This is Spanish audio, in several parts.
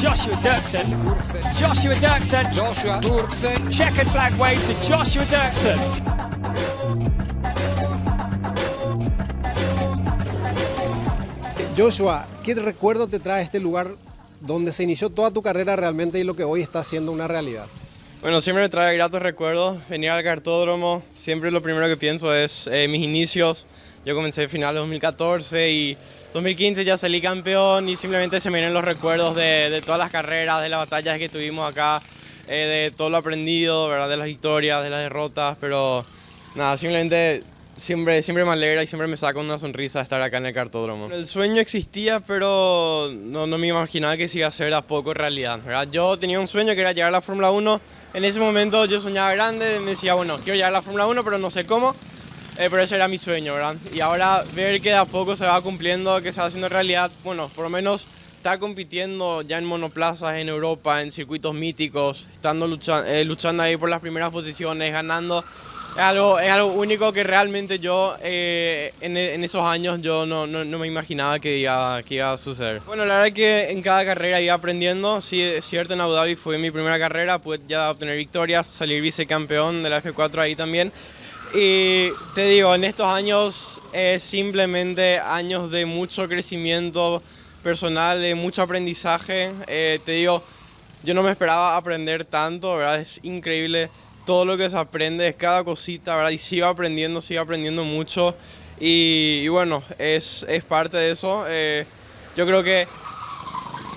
Joshua Dirksen. Joshua Dirksen. Joshua Dirksen. Checkered flag waves to Joshua Dirksen. Joshua, ¿qué recuerdo te trae este lugar donde se inició toda tu carrera realmente y lo que hoy está siendo una realidad? Bueno, siempre me trae gratos recuerdos. Venir al cartódromo, siempre lo primero que pienso es eh, mis inicios. Yo comencé final de 2014 y 2015 ya salí campeón y simplemente se me vienen los recuerdos de, de todas las carreras, de las batallas que tuvimos acá, eh, de todo lo aprendido, ¿verdad? de las victorias, de las derrotas, pero nada, simplemente siempre, siempre me alegra y siempre me saca una sonrisa estar acá en el cartódromo. El sueño existía, pero no, no me imaginaba que se iba a hacer a poco realidad. ¿verdad? Yo tenía un sueño que era llegar a la Fórmula 1. En ese momento yo soñaba grande, me decía, bueno, quiero llegar a la Fórmula 1, pero no sé cómo. Eh, pero ese era mi sueño, ¿verdad? Y ahora ver que de a poco se va cumpliendo, que se va haciendo realidad, bueno, por lo menos estar compitiendo ya en monoplazas en Europa, en circuitos míticos, estando luchando, eh, luchando ahí por las primeras posiciones, ganando es algo, es algo único que realmente yo eh, en, en, esos años yo no, no, no, me imaginaba que iba, que iba a suceder. Bueno, la verdad es que en cada carrera iba aprendiendo. Sí, es cierto, en Abu Dhabi fue mi primera carrera, pude ya obtener victorias, salir vicecampeón de la F4 ahí también. Y te digo, en estos años es simplemente años de mucho crecimiento personal, de mucho aprendizaje. Eh, te digo, yo no me esperaba aprender tanto, ¿verdad? Es increíble todo lo que se aprende, es cada cosita, ¿verdad? Y sigo aprendiendo, sigo aprendiendo mucho. Y, bueno, es, es, parte de eso. Eh, yo creo que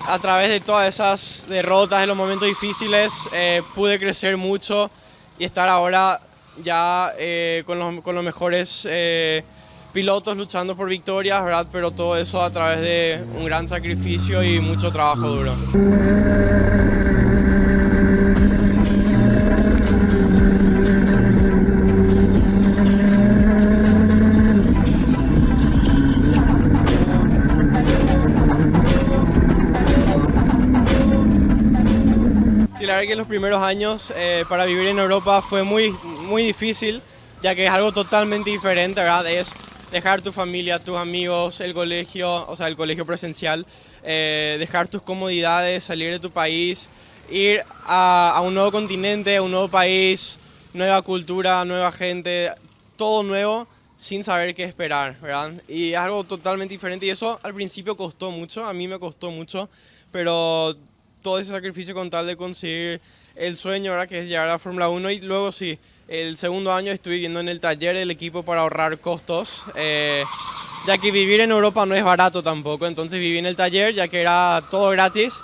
a través de todas esas derrotas, de los momentos difíciles, eh, pude crecer mucho y estar ahora ya eh, con, los, con, los, mejores eh, pilotos luchando por victorias, ¿verdad? Pero todo eso a través de un gran sacrificio y mucho trabajo duro. Sí, la verdad que los primeros años eh, para vivir en Europa fue muy, muy difícil, ya que es algo totalmente diferente, ¿verdad? Es dejar tu familia, tus amigos, el colegio, o sea, el colegio presencial, eh, dejar tus comodidades, salir de tu país, ir a, a, un nuevo continente, a un nuevo país, nueva cultura, nueva gente, todo nuevo sin saber qué esperar, ¿verdad? Y es algo totalmente diferente y eso al principio costó mucho, a mí me costó mucho, pero todo ese sacrificio con tal de conseguir el sueño, ¿verdad? Que es llegar a la Fórmula 1 y luego sí, el segundo año estuve viviendo en el taller del equipo para ahorrar costos, eh, ya que vivir en Europa no es barato tampoco, entonces viví en el taller ya que era todo gratis.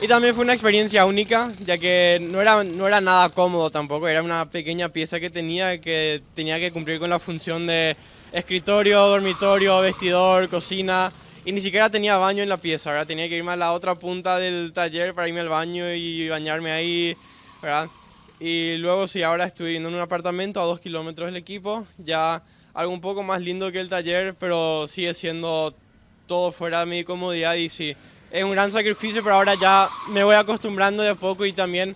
Y también fue una experiencia única, ya que no era, no era nada cómodo tampoco, era una pequeña pieza que tenía que tenía que cumplir con la función de escritorio, dormitorio, vestidor, cocina y ni siquiera tenía baño en la pieza, ¿verdad? Tenía que irme a la otra punta del taller para irme al baño y bañarme ahí, ¿verdad? Y luego sí, ahora estoy viviendo en un apartamento a dos kilómetros del equipo, ya algo un poco más lindo que el taller, pero sigue siendo todo fuera de mi comodidad y sí, es un gran sacrificio, pero ahora ya me voy acostumbrando de a poco y también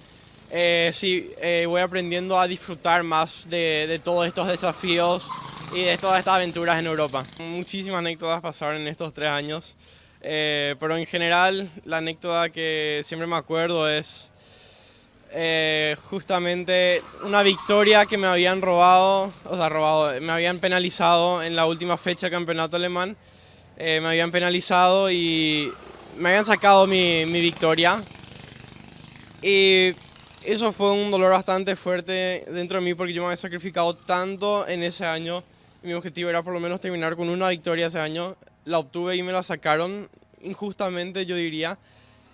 eh, sí, eh, voy aprendiendo a disfrutar más de, de, todos estos desafíos y de todas estas aventuras en Europa. Muchísimas anécdotas pasaron en estos tres años, eh, pero en general la anécdota que siempre me acuerdo es eh, justamente una victoria que me habían robado, o sea, robado, me habían penalizado en la última fecha del campeonato alemán. Eh, me habían penalizado y me habían sacado mi, mi, victoria. Y eso fue un dolor bastante fuerte dentro de mí porque yo me había sacrificado tanto en ese año. Mi objetivo era por lo menos terminar con una victoria ese año. La obtuve y me la sacaron injustamente, yo diría.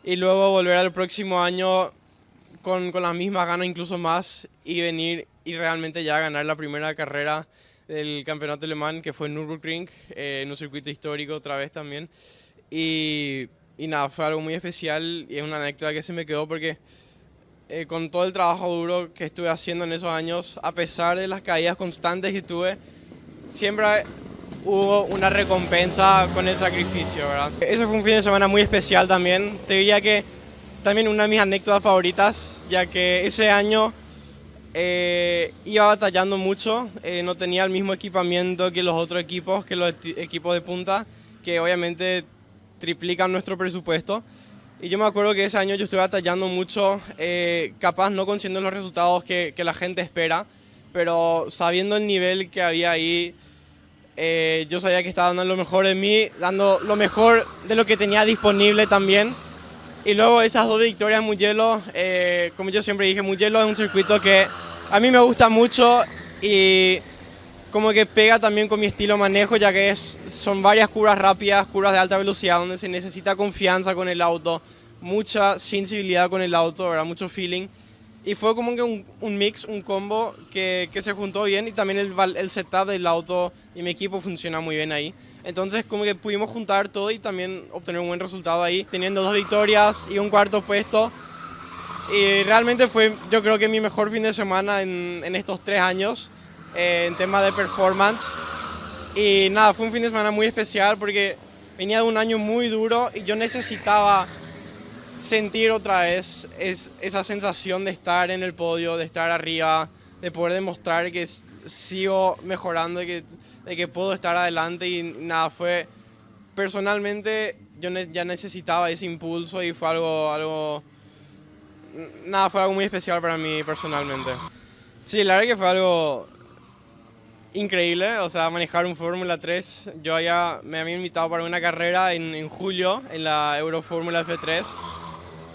Y luego volver al próximo año con, con, las mismas ganas, incluso más, y venir y realmente ya ganar la primera carrera del campeonato alemán, que fue en Nürburgring, eh, en un circuito histórico otra vez también. Y, y, nada, fue algo muy especial y es una anécdota que se me quedó porque eh, con todo el trabajo duro que estuve haciendo en esos años, a pesar de las caídas constantes que tuve, siempre hubo una recompensa con el sacrificio, ¿verdad? Ese fue un fin de semana muy especial también. Te diría que también una de mis anécdotas favoritas, ya que ese año eh, iba batallando mucho, eh, no tenía el mismo equipamiento que los otros equipos, que los equipos de punta, que obviamente triplican nuestro presupuesto. Y yo me acuerdo que ese año yo estuve batallando mucho, eh, capaz no consiguiendo los resultados que, que, la gente espera, pero sabiendo el nivel que había ahí, eh, yo sabía que estaba dando lo mejor de mí, dando lo mejor de lo que tenía disponible también. Y luego esas dos victorias en Mugello, eh, como yo siempre dije, Mugello es un circuito que a mí me gusta mucho y como que pega también con mi estilo manejo, ya que es, son varias curvas rápidas, curvas de alta velocidad, donde se necesita confianza con el auto, mucha sensibilidad con el auto, ¿verdad? mucho feeling. Y fue como que un, un mix, un combo que, que, se juntó bien y también el, el setup del auto y mi equipo funciona muy bien ahí. Entonces como que pudimos juntar todo y también obtener un buen resultado ahí, teniendo dos victorias y un cuarto puesto. Y realmente fue yo creo que mi mejor fin de semana en, en estos tres años eh, en tema de performance. Y nada, fue un fin de semana muy especial porque venía de un año muy duro y yo necesitaba sentir otra vez es, esa sensación de estar en el podio, de estar arriba, de poder demostrar que sigo mejorando y que, de que puedo estar adelante y nada, fue personalmente yo ne ya necesitaba ese impulso y fue algo, algo, nada, fue algo muy especial para mí personalmente. Sí, la verdad que fue algo increíble, o sea, manejar un Fórmula 3. Yo ya me había invitado para una carrera en, en julio en la Euro Fórmula F3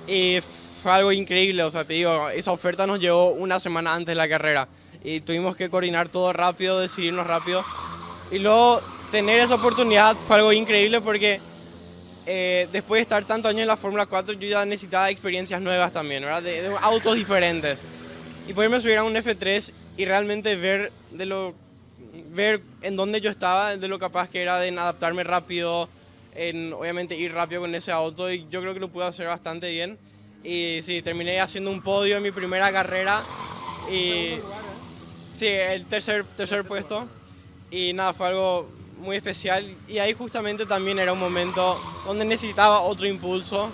y fue algo increíble, o sea, te digo, esa oferta nos llegó una semana antes de la carrera y tuvimos que coordinar todo rápido, decidirnos rápido. Y luego tener esa oportunidad fue algo increíble porque eh, después de estar tantos años en la Fórmula 4 yo ya necesitaba experiencias nuevas también, ¿verdad? De, de, autos diferentes. Y poderme subir a un F3 y realmente ver, de lo, ver en dónde yo estaba, de lo capaz que era de adaptarme rápido, en obviamente ir rápido con ese auto y yo creo que lo pude hacer bastante bien. Y sí, terminé haciendo un podio en mi primera carrera. Y, sí, el tercer, tercer puesto. Y nada, fue algo muy especial. Y ahí justamente también era un momento donde necesitaba otro impulso,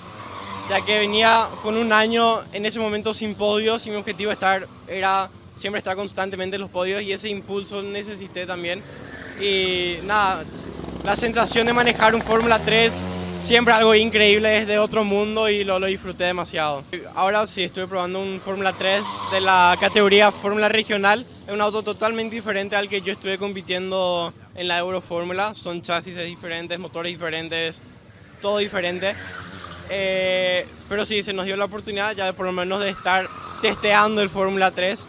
ya que venía con un año en ese momento sin podios y mi objetivo estar, era siempre estar constantemente en los podios y ese impulso necesité también. Y nada, la sensación de manejar un Fórmula 3 siempre algo increíble, es de otro mundo y lo, lo disfruté demasiado. Ahora sí estoy probando un Fórmula 3 de la categoría Fórmula Regional. Es un auto totalmente diferente al que yo estuve compitiendo en la Euro Fórmula. Son chasis diferentes, motores diferentes, todo diferente. Eh, pero sí, se nos dio la oportunidad ya por lo menos de estar testeando el Fórmula 3.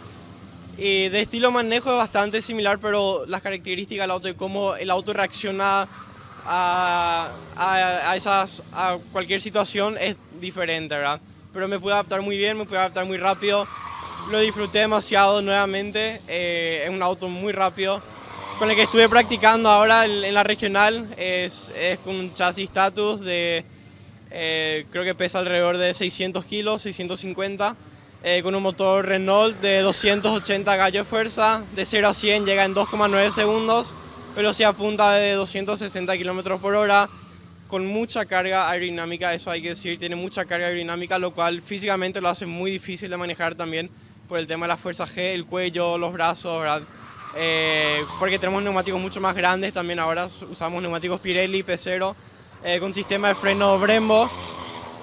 Y de estilo manejo es bastante similar, pero las características del auto y cómo el auto reacciona a, a, a, esas, a cualquier situación es diferente, ¿verdad? Pero me pude adaptar muy bien, me pude adaptar muy rápido, lo disfruté demasiado nuevamente, eh, es un auto muy rápido. Con el que estuve practicando ahora en la regional es, es con un chasis status de, eh, creo que pesa alrededor de 600 kilos, 650 eh, con un motor Renault de 280 gallos de fuerza, de 0 a 100 llega en 2,9 segundos, velocidad punta de 260 km por hora, con mucha carga aerodinámica, eso hay que decir, tiene mucha carga aerodinámica, lo cual físicamente lo hace muy difícil de manejar también por el tema de la fuerza G, el cuello, los brazos, ¿verdad? Eh, porque tenemos neumáticos mucho más grandes también ahora, usamos neumáticos Pirelli P0 eh, con sistema de freno Brembo,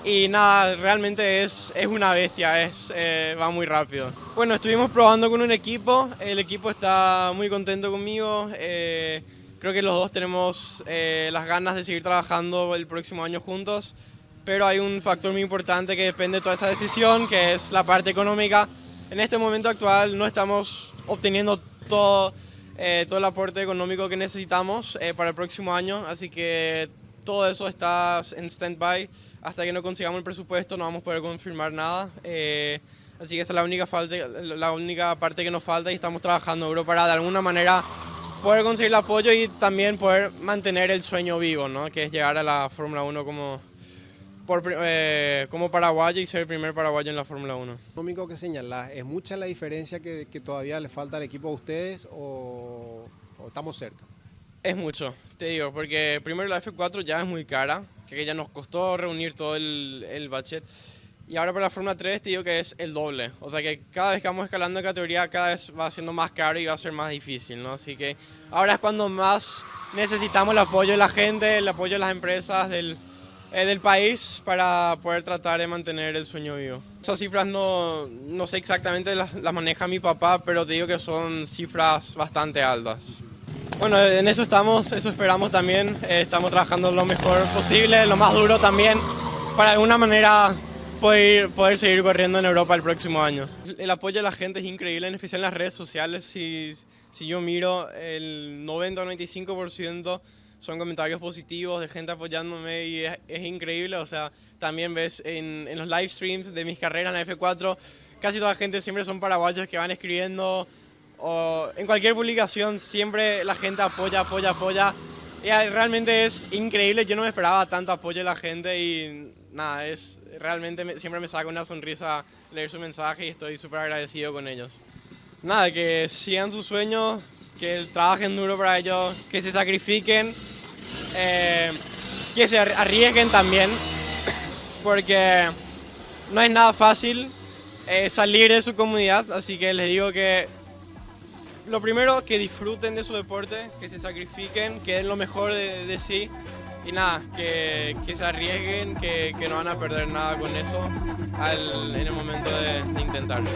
y nada, realmente es, es una bestia, es, eh, va muy rápido. Bueno, estuvimos probando con un equipo, el equipo está muy contento conmigo, eh, creo que los dos tenemos eh, las ganas de seguir trabajando el próximo año juntos, pero hay un factor muy importante que depende de toda esa decisión, que es la parte económica. En este momento actual no estamos obteniendo todo, eh, todo el aporte económico que necesitamos eh, para el próximo año, así que todo eso está en stand-by. Hasta que no consigamos el presupuesto no vamos a poder confirmar nada. Eh, así que esa es la única, falta, la única parte que nos falta y estamos trabajando duro para de alguna manera poder conseguir el apoyo y también poder mantener el sueño vivo, ¿no? que es llegar a la Fórmula 1 como, por, eh, como paraguayo y ser el primer paraguayo en la Fórmula 1. Económico que señalas, ¿es mucha la diferencia que, que, todavía le falta al equipo a ustedes o, o estamos cerca? Es mucho, te digo, porque primero la F4 ya es muy cara, que ya nos costó reunir todo el, el budget. Y ahora para la Fórmula 3 te digo que es el doble. O sea que cada vez que vamos escalando de categoría, cada vez va siendo más caro y va a ser más difícil, ¿no? Así que ahora es cuando más necesitamos el apoyo de la gente, el apoyo de las empresas, del, eh, del país para poder tratar de mantener el sueño vivo. Esas cifras no, no sé exactamente, las, las maneja mi papá, pero te digo que son cifras bastante altas. Bueno, en eso estamos, eso esperamos también. Eh, estamos trabajando lo mejor posible, lo más duro también, para de alguna manera poder, poder seguir corriendo en Europa el próximo año. El apoyo de la gente es increíble, en especial en las redes sociales. Si, si yo miro, el 90 o 95% son comentarios positivos de gente apoyándome y es, es increíble. O sea, también ves en, en los live streams de mis carreras en la F4, casi toda la gente siempre son paraguayos que van escribiendo o en cualquier publicación siempre la gente apoya, apoya, apoya. Y realmente es increíble, yo no me esperaba tanto apoyo de la gente y nada, es realmente me, siempre me saca una sonrisa leer su mensaje y estoy súper agradecido con ellos. Nada, que sigan sus sueños, que trabajen duro para ellos, que se sacrifiquen, eh, que se arriesguen también, porque no es nada fácil eh, salir de su comunidad, así que les digo que lo primero, que disfruten de su deporte, que se sacrifiquen, que den lo mejor de, sí y nada, que, que se arriesguen, que, que, no van a perder nada con eso al, en el momento de intentarlo.